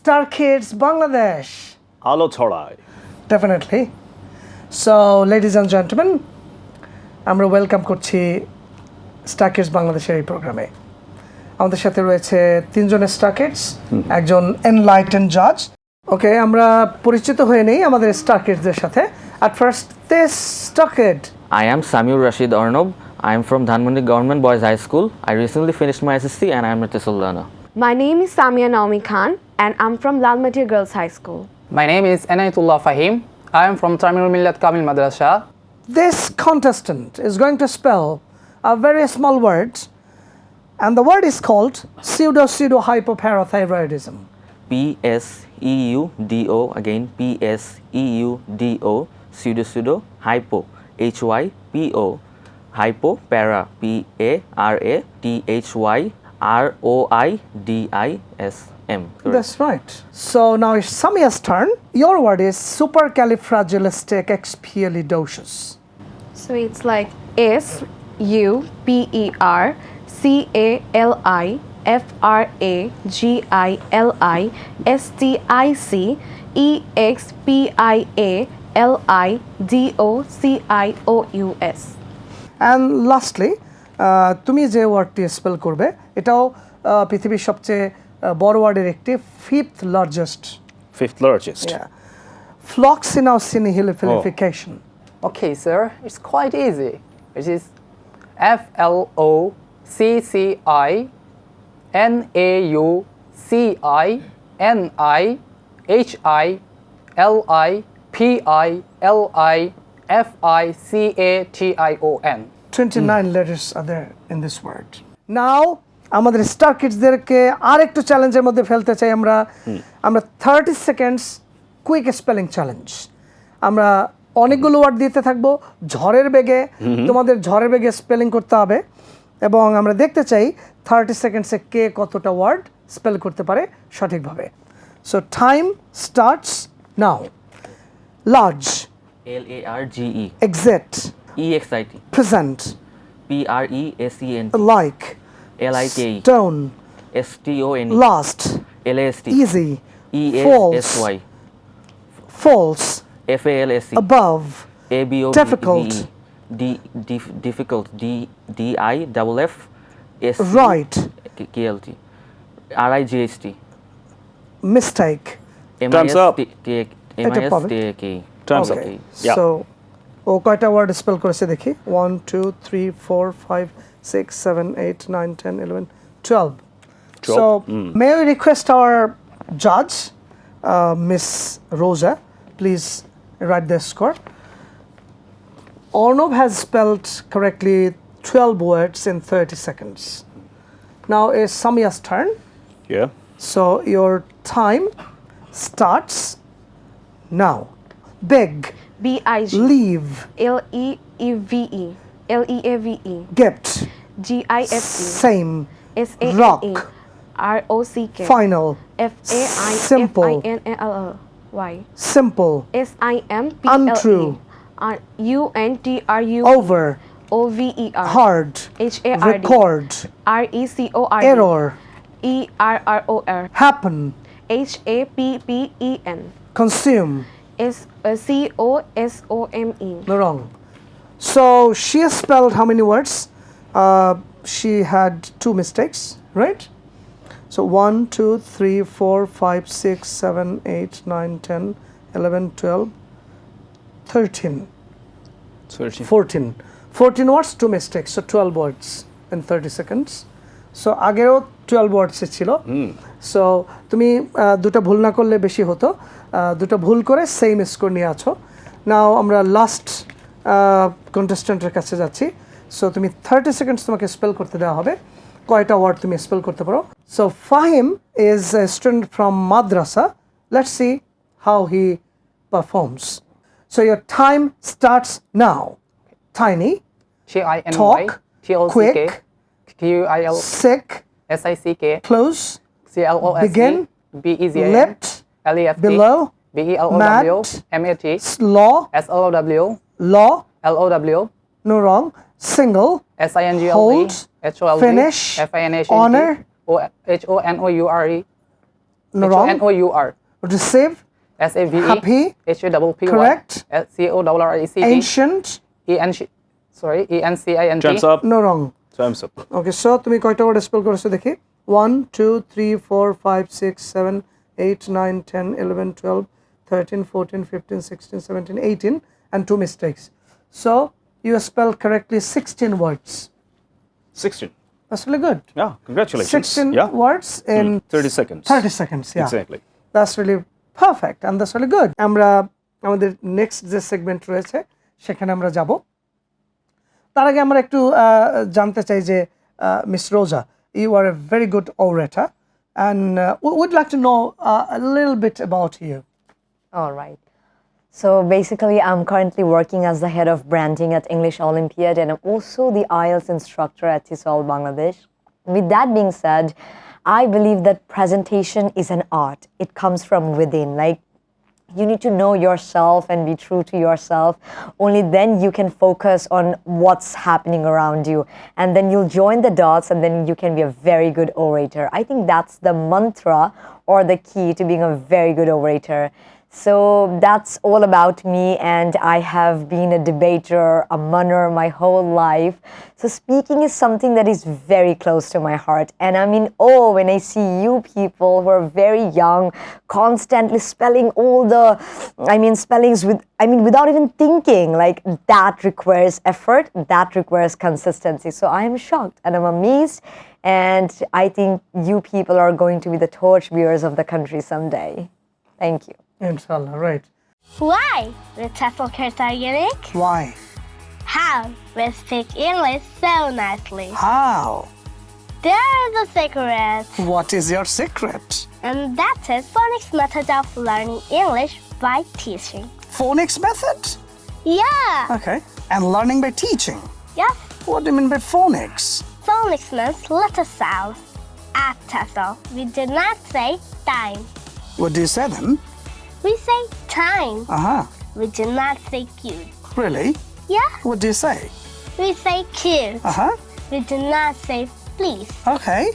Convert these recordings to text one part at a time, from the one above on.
Star Kids Bangladesh আলো ছড়ায়। Definitely so ladies and gentleman আমরা ওয়েলকাম করছি স্টার কিডস বাংলাদেশের এই প্রোগ্রামে আমাদের সাথে রয়েছে তিনজন স্টার কিডস একজন এনলাইটেন জাজ ওকে আমরা পরিচিত হয়ে নেই আমাদের স্টার কিডসদের সাথে। At first the star kid I am Samiur Rashid Arnab I am from Dhanmondi government boys high school I recently finished my SSC and I am at সোল্লানা my name is Samia Naomi Khan and I'm from Lalmati Girls High School. My name is Anayatullah Fahim. I am from Tamirul Millat Kamil Madrasa. This contestant is going to spell a very small word, and the word is called pseudo pseudo hypoparathyroidism. P S E U D O again P S E U D O pseudo pseudo hypo H Y P O hypo para P A R A T H Y R O I D I S M. Correct? That's right. So now it's Samia's turn. Your word is supercalifragilisticexpialidocious. So it's like S U P E R C A L I F R A G I L I S T I C E X P I A L I D O C I O U S. And lastly, তুমি যে ওয়ার্ডটি spell করবে এটাও পৃথিবীর সবচেয়ে বড় ওয়ার্ডের একটি fifth largest fifth largest floccinaucinihilipilification Okay, sir, it's quite easy. It is F L O C C I N A U C I N I H I L I P I L I F I C A T I O N. 29 letters are there in this word. Now আমাদের star কিডসদেরকে আর একটু চ্যালেঞ্জের মধ্যে ফেলতে চাই আমরা। আমরা thirty seconds quick spelling challenge আমরা অনেকগুলো ওয়ার্ড দিতে থাকব ঝড়ের বেগে। তোমাদের ঝড়ের বেগে স্পেলিং করতে হবে। এবং আমরা দেখতে চাই থার্টি সেকেন্ডসে কে কতটা ওয়ার্ড স্পেল করতে পারে সঠিকভাবে। So time starts now large L A R G E exit E-X-I-T. Present. P-R-E-S-E-N-T. Like. L-I-K-E. Stone. S-T-O-N-E. Last. L-A-S-T. Easy. E-A-S-Y. False. F-A-L-S-E. Above. A-B-O-V-E. Difficult. D, D, difficult. D, D-I, double F, S. Right. K-L-T. R-I-G-H-T. Mistake. Thumbs up. Time's up. Okay. So ও কয়টা word spell করেছে দেখি one two three four five six seven eight nine ten eleven twelve so May we request our জাজ miss Roza please write the score Arnab has spelled correctly 12 words in 30 seconds. Now is Samia's turn. Yeah. So your time starts now. Beg, B I G. Leave, L E E V E. L E A V E. Gift, G I F T same, S A N Rock. A R O C K. Final, F A I F Simple. I N A L L Y. Simple, S I M P L E. Untrue. R U N T R U over, O V E R. Hard, H A R D. Record, R E C O R D. Error, E R R O R. Happen, H A P P E N. Consume. S uh, C O S O M E No wrong. So she has spelled how many words? Uh, she had two mistakes, right? So 1, 2, 3, 4, 5, 6, 7, 8, 9, 10, 11, 12, 13, 14. 14 words, two mistakes. So 12 words in 30 seconds. So আগেও 12 words ছিল। So তুমি দুটো ভুল না করলে বেশি হতো। দুটো ভুল করে সেম স্কোর নিয়ে আছো। নাও আমরা লাস্ট কন্টেস্ট্যান্টের কাছে যাচ্ছি। সো তুমি থার্টি সেকেন্ডস তোমাকে স্পেল করতে দেওয়া হবে। কয়টা ওয়ার্ড তুমি স্পেল করতে পারো? So Fahim is a student from madrasa. Let's see how he performs so your time starts now tiny. T I N Y. Talk, T O C K. Quick, Q I sick. S I C K close C L O S E Begin. B E Z A N left L E F T below B E L O Mat. W M A T law S L O W law L O W no wrong single S I N G L E Hold. H O L D Finish. F I N H Honor. O H O N O U R E No, wrong. N O U R. What is save? S A V E. Happy. H A double P Y. Correct. S C O double R E C T. Ancient. E N C. Sorry. E N C I N T. Time's up. No wrong. Time's up. Okay so তুমি কয়টা word spell করেছো দেখি one two three four five six seven eight nine ten eleven twelve thirteen fourteen fifteen sixteen seventeen eighteen and two mistakes so you spell correctly sixteen words 16. That's really good. Yeah, congratulations. 16 yeah. words in 30 seconds. 30 seconds. Yeah. Exactly. That's really perfect and that's really good. আমরা আমাদের next যে segment রয়েছে সেখানে আমরা যাব তার আগে আমরা একটু আহ, জানতে চাই যে miss Roza you are a very good orator and would like to know a little bit about you. All right. So basically, I'm currently working as the head of branding at English Olympiad, and I'm also the IELTS instructor at TESOL Bangladesh. With that being said, I believe that presentation is an art. It comes from within. Like you need to know yourself and be true to yourself. Only then you can focus on what's happening around you. And then you'll join the dots and then you can be a very good orator. I think that's the mantra or the key to being a very good orator. So that's all about me, and I have been a debater, a munner my whole life. So speaking is something that is very close to my heart, and I'm in awe when I see you people who are very young, constantly spelling all the, I mean, spellings with, I mean, without even thinking. Like that requires effort, that requires consistency. So I am shocked and I'm amazed, and I think you people are going to be the torchbearers of the country someday. Thank you. Inshallah, right. Why? With are unique? Why? How? We speak English so nicely. How? There's the secret. What is your secret? And that is phonics method of learning English by teaching. Phonics method? Yeah. Okay. And learning by teaching. Yes. What do you mean by phonics? Phonics means letter sounds. At TEFL, we do not say time. What do you say then? We say time. Uh huh. We do not say cute. Really? Yeah. What do you say? We say cute. Uh huh. We do not say please. Okay.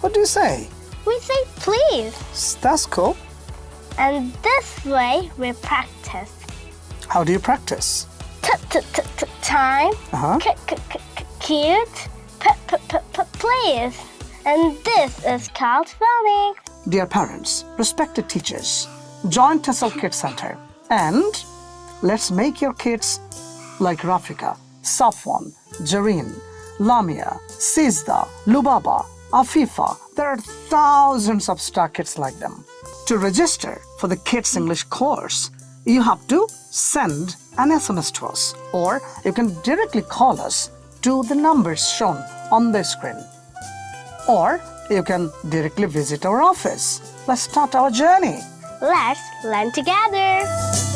What do you say? We say please. That's cool. And this way we practice. How do you practice? T t t t time. Uh-huh. Cute. P p p p please. And this is called phonics. Dear parents, respected teachers, join TESOL Kids Center and let's make your kids like Rafika, Safwan, Jareen, Lamia, Sizda, Lubaba, Afifa. There are thousands of star kids like them. To register for the Kids English course, you have to send an SMS to us or you can directly call us to the numbers shown on the screen or you can directly visit our office. Let's start our journey. Let's learn together.